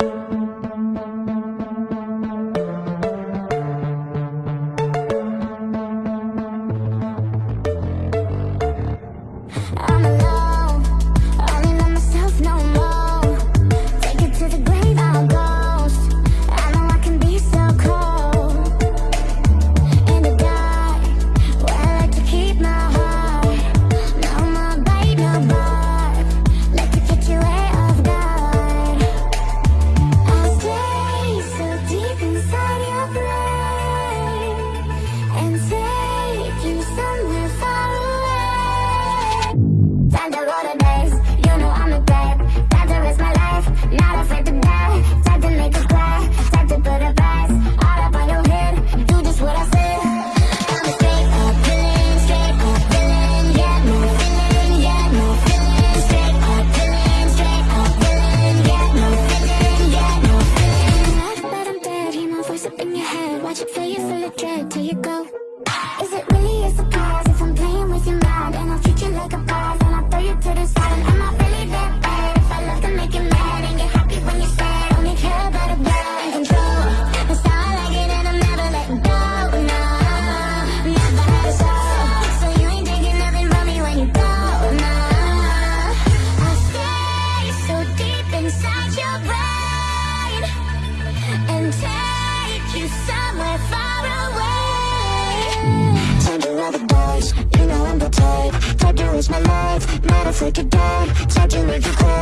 you. You know I'm a threat, got to risk my life. Not afraid to die, time to make us cry Time to price all up your head. Do just what I say. I'm a straight up villain, straight up villain. No no Straight up villain, straight up villain. No no but I'm dead, hear my voice up in your head. Watch it fill you full of dread till you go. Is it really a surprise? afraid to die Time to make you cry